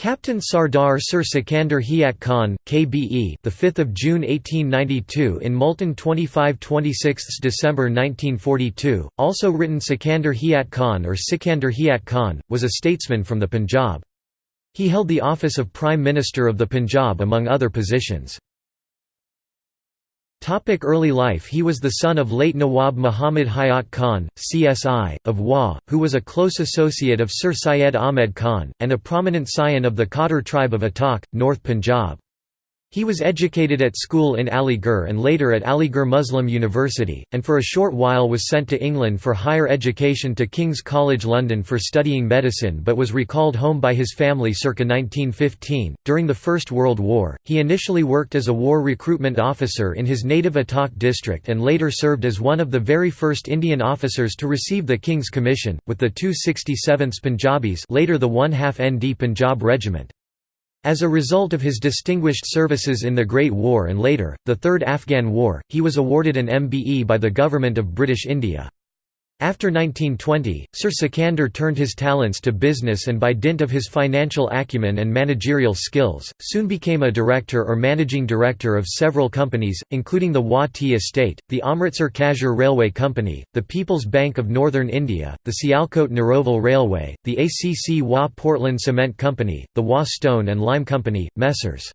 Captain Sardar Sir Sikandar Hayat Khan, KBE, the 5th of June 1892 in Multan 25-26 December 1942, also written Sikandar Hayat Khan or Sikandar Hayat Khan, was a statesman from the Punjab. He held the office of Prime Minister of the Punjab among other positions. Topic early life He was the son of late Nawab Muhammad Hayat Khan, CSI, of Wah, who was a close associate of Sir Syed Ahmed Khan, and a prominent scion of the Khattar tribe of Attock, North Punjab. He was educated at school in Aligarh and later at Aligarh Muslim University, and for a short while was sent to England for higher education to King's College London for studying medicine but was recalled home by his family circa 1915. During the First World War, he initially worked as a war recruitment officer in his native Attock district and later served as one of the very first Indian officers to receive the King's Commission, with the 267th Punjabis later the 1 half ND Punjab Regiment. As a result of his distinguished services in the Great War and later, the Third Afghan War, he was awarded an MBE by the Government of British India. After 1920, Sir Sikandar turned his talents to business and by dint of his financial acumen and managerial skills, soon became a director or managing director of several companies, including the Tea Estate, the Amritsar Kasur Railway Company, the People's Bank of Northern India, the Sialkot Narowal Railway, the ACC Wah Portland Cement Company, the Wah Stone and Lime Company, Messrs.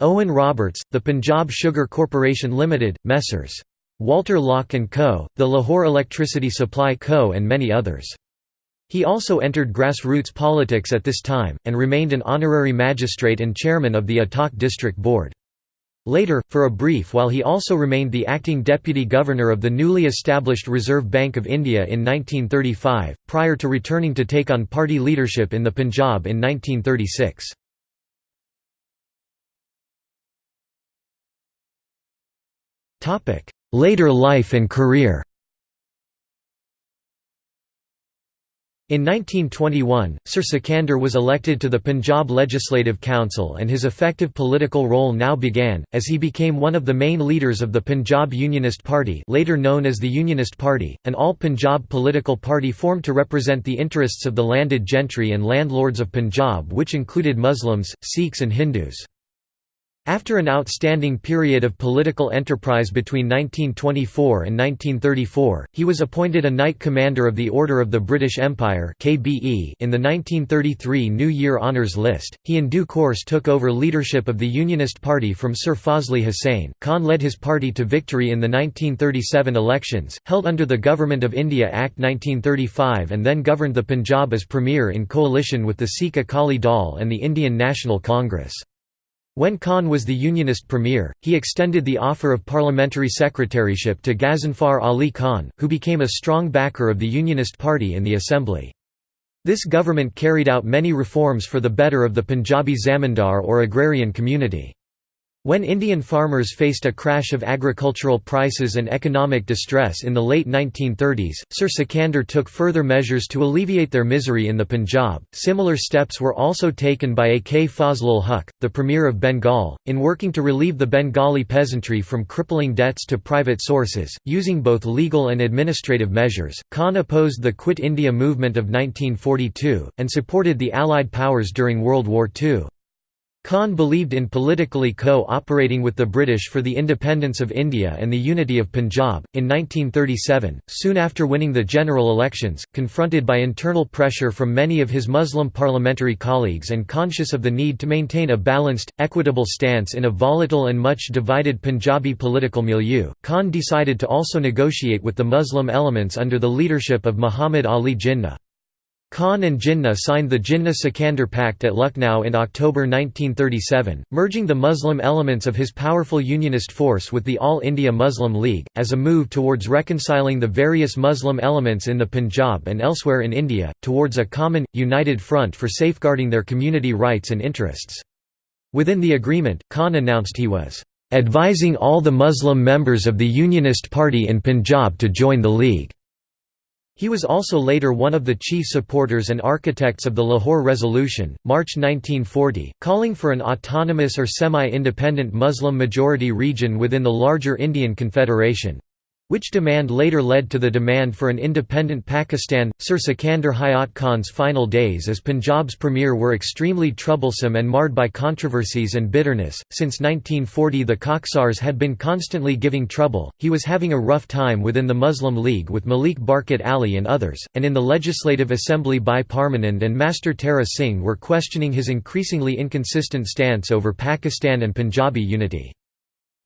Owen Roberts, the Punjab Sugar Corporation Limited, Messrs. Walter Locke & Co., the Lahore Electricity Supply Co. and many others. He also entered grassroots politics at this time, and remained an honorary magistrate and chairman of the Attock District Board. Later, for a brief while he also remained the acting deputy governor of the newly established Reserve Bank of India in 1935, prior to returning to take on party leadership in the Punjab in 1936. Later life and career In 1921, Sir Sikandar was elected to the Punjab Legislative Council and his effective political role now began, as he became one of the main leaders of the Punjab Unionist Party later known as the Unionist Party, an all-Punjab political party formed to represent the interests of the landed gentry and landlords of Punjab which included Muslims, Sikhs and Hindus. After an outstanding period of political enterprise between 1924 and 1934, he was appointed a Knight Commander of the Order of the British Empire in the 1933 New Year Honours List. He in due course took over leadership of the Unionist Party from Sir Fazli Hussain. Khan led his party to victory in the 1937 elections, held under the Government of India Act 1935 and then governed the Punjab as Premier in coalition with the Sikh Akali Dal and the Indian National Congress. When Khan was the Unionist premier, he extended the offer of parliamentary secretaryship to Ghazanfar Ali Khan, who became a strong backer of the Unionist Party in the Assembly. This government carried out many reforms for the better of the Punjabi zamindar or agrarian community. When Indian farmers faced a crash of agricultural prices and economic distress in the late 1930s, Sir Sikandar took further measures to alleviate their misery in the Punjab. Similar steps were also taken by A. K. Fazlul Huq, the Premier of Bengal, in working to relieve the Bengali peasantry from crippling debts to private sources, using both legal and administrative measures. Khan opposed the Quit India movement of 1942, and supported the Allied powers during World War II. Khan believed in politically co-operating with the British for the independence of India and the unity of Punjab. In 1937, soon after winning the general elections, confronted by internal pressure from many of his Muslim parliamentary colleagues and conscious of the need to maintain a balanced, equitable stance in a volatile and much divided Punjabi political milieu, Khan decided to also negotiate with the Muslim elements under the leadership of Muhammad Ali Jinnah. Khan and Jinnah signed the Jinnah-Sikandar Pact at Lucknow in October 1937, merging the Muslim elements of his powerful unionist force with the All India Muslim League, as a move towards reconciling the various Muslim elements in the Punjab and elsewhere in India, towards a common, united front for safeguarding their community rights and interests. Within the agreement, Khan announced he was advising all the Muslim members of the Unionist Party in Punjab to join the League. He was also later one of the chief supporters and architects of the Lahore Resolution, March 1940, calling for an autonomous or semi-independent Muslim majority region within the larger Indian Confederation. Which demand later led to the demand for an independent Pakistan. Sir Sikandar Hayat Khan's final days as Punjab's premier were extremely troublesome and marred by controversies and bitterness. Since 1940, the Khaksars had been constantly giving trouble. He was having a rough time within the Muslim League with Malik Barkat Ali and others, and in the Legislative Assembly Bhai Parmanand and Master Tara Singh were questioning his increasingly inconsistent stance over Pakistan and Punjabi unity.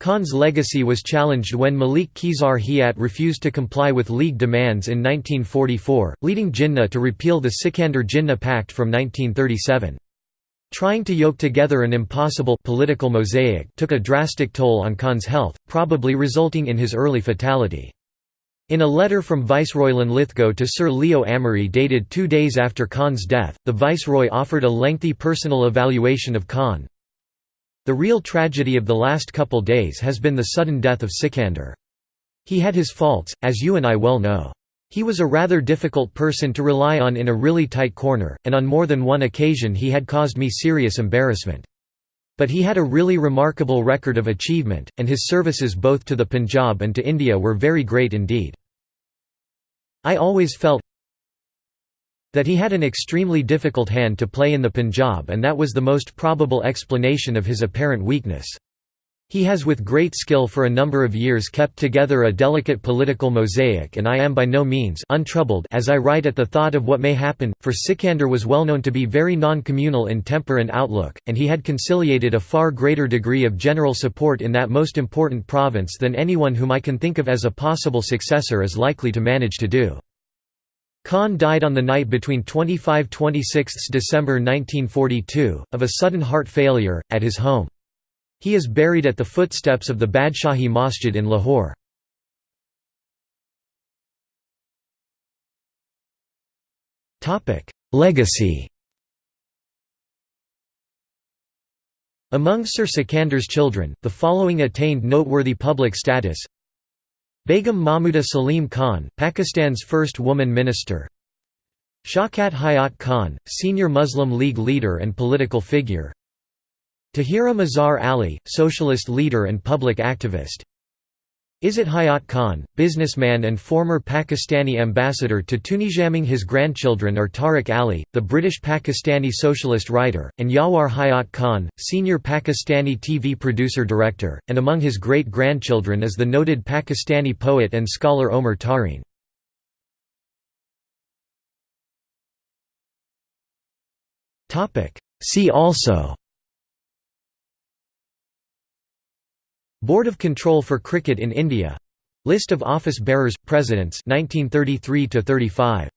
Khan's legacy was challenged when Malik Khizar Hayat refused to comply with League demands in 1944, leading Jinnah to repeal the Sikandar-Jinnah Pact from 1937. Trying to yoke together an impossible political mosaic took a drastic toll on Khan's health, probably resulting in his early fatality. In a letter from Viceroy Linlithgow to Sir Leo Amery dated two days after Khan's death, the Viceroy offered a lengthy personal evaluation of Khan, the real tragedy of the last couple days has been the sudden death of Sikander. He had his faults, as you and I well know. He was a rather difficult person to rely on in a really tight corner, and on more than one occasion he had caused me serious embarrassment. But he had a really remarkable record of achievement, and his services both to the Punjab and to India were very great indeed. I always felt, that he had an extremely difficult hand to play in the Punjab and that was the most probable explanation of his apparent weakness. He has with great skill for a number of years kept together a delicate political mosaic and I am by no means untroubled as I write at the thought of what may happen, for Sikander was well known to be very non-communal in temper and outlook, and he had conciliated a far greater degree of general support in that most important province than anyone whom I can think of as a possible successor is likely to manage to do. Khan died on the night between 25–26 December 1942, of a sudden heart failure, at his home. He is buried at the footsteps of the Badshahi Masjid in Lahore. Legacy Among Sir Sikandar's children, the following attained noteworthy public status Begum Mahmuda Salim Khan, Pakistan's first woman minister. Shaukat Hayat Khan, senior Muslim League leader and political figure. Tahira Mazhar Ali, socialist leader and public activist Izzat Hayat Khan, businessman and former Pakistani ambassador to Tunisia. Among his grandchildren are Tariq Ali, the British Pakistani socialist writer, and Yawar Hayat Khan, senior Pakistani TV producer-director, and among his great-grandchildren is the noted Pakistani poet and scholar Omar Tareen. See also Board of Control for Cricket in India. List of office bearers, presidents 1933 to 35